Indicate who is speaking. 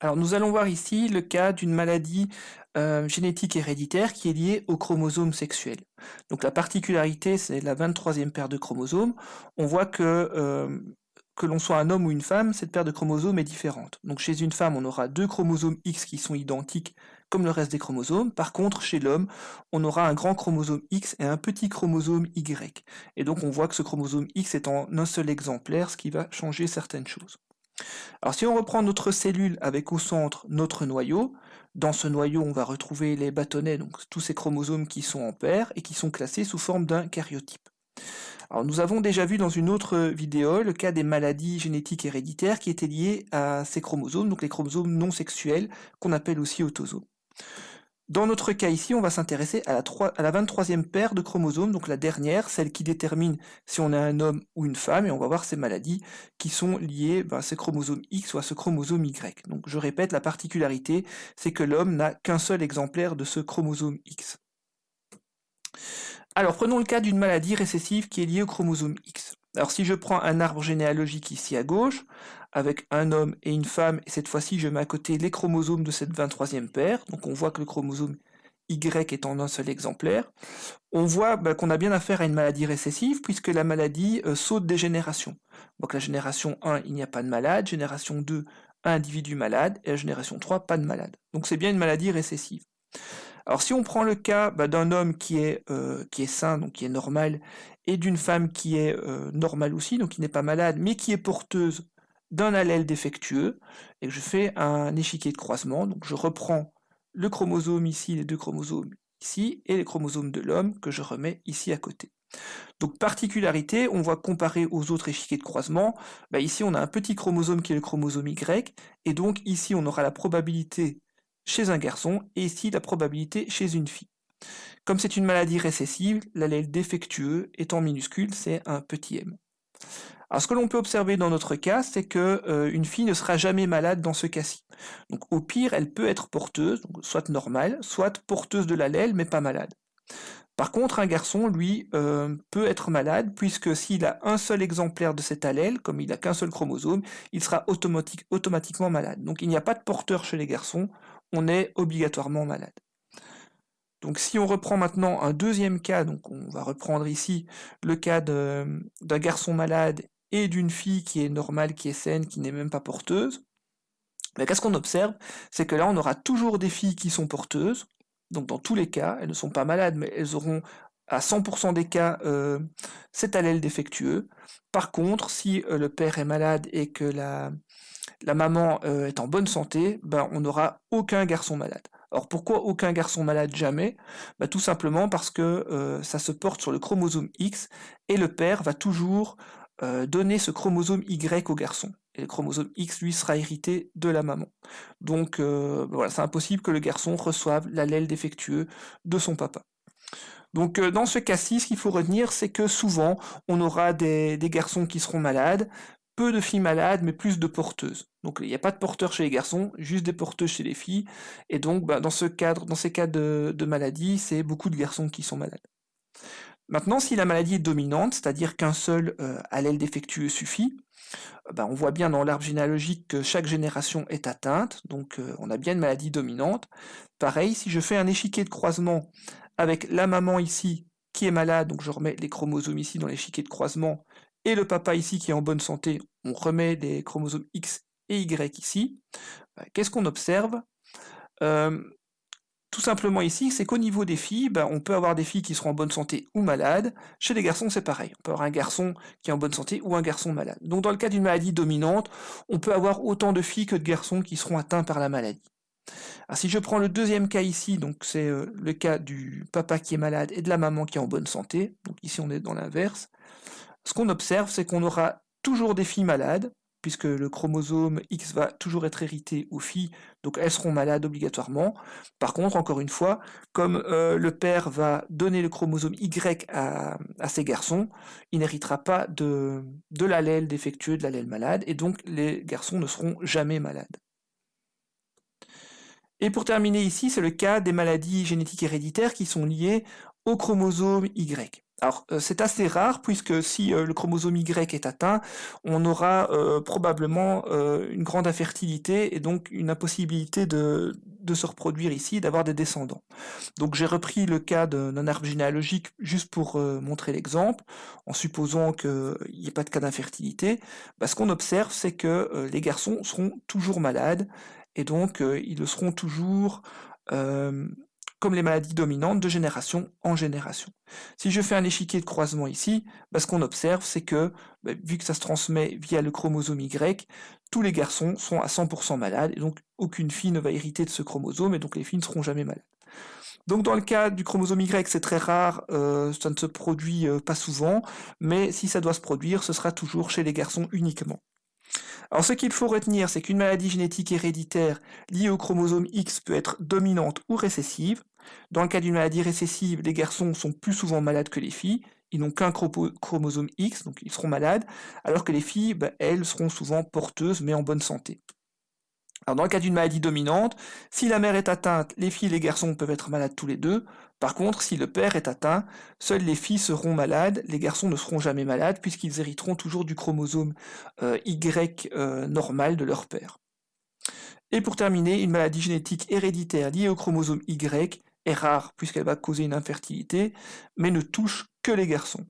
Speaker 1: Alors nous allons voir ici le cas d'une maladie euh, génétique héréditaire qui est liée au chromosome sexuel. Donc la particularité, c'est la 23e paire de chromosomes. On voit que euh, que l'on soit un homme ou une femme, cette paire de chromosomes est différente. Donc chez une femme, on aura deux chromosomes X qui sont identiques comme le reste des chromosomes. Par contre, chez l'homme, on aura un grand chromosome X et un petit chromosome Y. Et donc on voit que ce chromosome X est en un seul exemplaire, ce qui va changer certaines choses. Alors si on reprend notre cellule avec au centre notre noyau, dans ce noyau on va retrouver les bâtonnets, donc tous ces chromosomes qui sont en paire et qui sont classés sous forme d'un karyotype. Nous avons déjà vu dans une autre vidéo le cas des maladies génétiques héréditaires qui étaient liées à ces chromosomes, donc les chromosomes non sexuels qu'on appelle aussi autosomes. Dans notre cas ici, on va s'intéresser à, la à la 23e paire de chromosomes, donc la dernière, celle qui détermine si on est un homme ou une femme, et on va voir ces maladies qui sont liées ben, à ce chromosome X ou à ce chromosome Y. Donc je répète, la particularité, c'est que l'homme n'a qu'un seul exemplaire de ce chromosome X. Alors prenons le cas d'une maladie récessive qui est liée au chromosome X. Alors si je prends un arbre généalogique ici à gauche, avec un homme et une femme, et cette fois-ci je mets à côté les chromosomes de cette 23e paire, donc on voit que le chromosome Y est en un seul exemplaire, on voit bah, qu'on a bien affaire à une maladie récessive, puisque la maladie euh, saute des générations. Donc la génération 1, il n'y a pas de malade, génération 2, un individu malade, et la génération 3, pas de malade. Donc c'est bien une maladie récessive. Alors si on prend le cas bah, d'un homme qui est, euh, qui est sain, donc qui est normal, et d'une femme qui est euh, normale aussi, donc qui n'est pas malade, mais qui est porteuse d'un allèle défectueux, et je fais un échiquier de croisement, donc je reprends le chromosome ici, les deux chromosomes ici, et les chromosomes de l'homme que je remets ici à côté. Donc particularité, on voit comparer aux autres échiquiers de croisement, bah, ici on a un petit chromosome qui est le chromosome Y, et donc ici on aura la probabilité chez un garçon, et ici la probabilité chez une fille. Comme c'est une maladie récessive, l'allèle défectueux étant minuscule, c'est un petit m. Alors ce que l'on peut observer dans notre cas, c'est que euh, une fille ne sera jamais malade dans ce cas-ci. Donc au pire, elle peut être porteuse, soit normale, soit porteuse de l'allèle, mais pas malade. Par contre, un garçon, lui, euh, peut être malade, puisque s'il a un seul exemplaire de cet allèle, comme il n'a qu'un seul chromosome, il sera automatiquement malade. Donc il n'y a pas de porteur chez les garçons, on est obligatoirement malade. Donc si on reprend maintenant un deuxième cas, donc on va reprendre ici le cas d'un garçon malade et d'une fille qui est normale, qui est saine, qui n'est même pas porteuse, mais qu'est-ce qu'on observe? C'est que là on aura toujours des filles qui sont porteuses, donc dans tous les cas, elles ne sont pas malades, mais elles auront à 100% des cas euh, cet allèle défectueux. Par contre, si euh, le père est malade et que la, la maman euh, est en bonne santé, ben, on n'aura aucun garçon malade. Alors pourquoi aucun garçon malade jamais? Ben, Tout simplement parce que euh, ça se porte sur le chromosome X et le père va toujours euh, donner ce chromosome Y au garçon. Et le chromosome X, lui, sera hérité de la maman. Donc ben, voilà, c'est impossible que le garçon reçoive l'allèle défectueux de son papa. Donc dans ce cas-ci, ce qu'il faut retenir, c'est que souvent, on aura des, garçons qui seront malades, peu de filles malades, mais plus de porteuses. Donc il n'y a pas de porteurs chez les garçons, juste des porteuses chez les filles. Et donc bah, dans ce cadre, dans ces cas de, maladie, c'est beaucoup de garçons qui sont malades. Maintenant, si la maladie est dominante, c'est-à-dire qu'un seul euh, allèle défectueux suffit, bah, on voit bien dans l'arbre généalogique que chaque génération est atteinte, donc euh, on a bien une maladie dominante. Pareil, si je fais un échiquier de croisement avec la maman ici qui est malade, donc je remets les chromosomes ici dans l'échiquier de croisement, et le papa ici qui est en bonne santé, on remet les chromosomes X et Y ici. Bah, qu'est-ce qu'on observe? Euh, Tout simplement ici, c'est qu'au niveau des filles, bah, on peut avoir des filles qui seront en bonne santé ou malades. Chez les garçons, c'est pareil. On peut avoir un garçon qui est en bonne santé ou un garçon malade. Donc dans le cas d'une maladie dominante, on peut avoir autant de filles que de garçons qui seront atteints par la maladie. Si je prends le deuxième cas ici, donc c'est euh, le cas du papa qui est malade et de la maman qui est en bonne santé, donc ici on est dans l'inverse, ce qu'on observe, c'est qu'on aura toujours des filles malades, puisque le chromosome X va toujours être hérité aux filles, donc elles seront malades obligatoirement. Par contre, encore une fois, comme euh, le père va donner le chromosome Y à, ses garçons, il n'héritera pas de, de l'allèle défectueux, de l'allèle malade, et donc les garçons ne seront jamais malades. Et pour terminer ici, c'est le cas des maladies génétiques héréditaires qui sont liées au chromosome Y. Alors euh, c'est assez rare puisque si euh, le chromosome Y est atteint, on aura euh, probablement une grande infertilité et donc une impossibilité de, se reproduire ici, d'avoir des descendants. Donc j'ai repris le cas d'un arbre généalogique juste pour montrer l'exemple, en supposant qu'il n'y ait pas de cas d'infertilité. Bah, ce qu'on observe, c'est que les garçons seront toujours malades et donc ils le seront toujours comme les maladies dominantes de génération en génération. Si je fais un échiquier de croisement ici, bah, ce qu'on observe, c'est que, bah, vu que ça se transmet via le chromosome Y, tous les garçons sont à 100% malades, et donc aucune fille ne va hériter de ce chromosome, et donc les filles ne seront jamais malades. Donc dans le cas du chromosome Y, c'est très rare, euh, ça ne se produit euh, pas souvent, mais si ça doit se produire, ce sera toujours chez les garçons uniquement. Alors ce qu'il faut retenir, c'est qu'une maladie génétique héréditaire liée au chromosome X peut être dominante ou récessive. Dans le cas d'une maladie récessive, les garçons sont plus souvent malades que les filles, ils n'ont qu'un chromosome X, donc ils seront malades, alors que les filles, ben, elles, seront souvent porteuses mais en bonne santé. Dans le cas d'une maladie dominante, si la mère est atteinte, les filles et les garçons peuvent être malades tous les deux. Par contre, si le père est atteint, seules les filles seront malades, les garçons ne seront jamais malades puisqu'ils hériteront toujours du chromosome euh, Y euh, normal de leur père. Et pour terminer, une maladie génétique héréditaire liée au chromosome Y est rare puisqu'elle va causer une infertilité, mais ne touche que les garçons.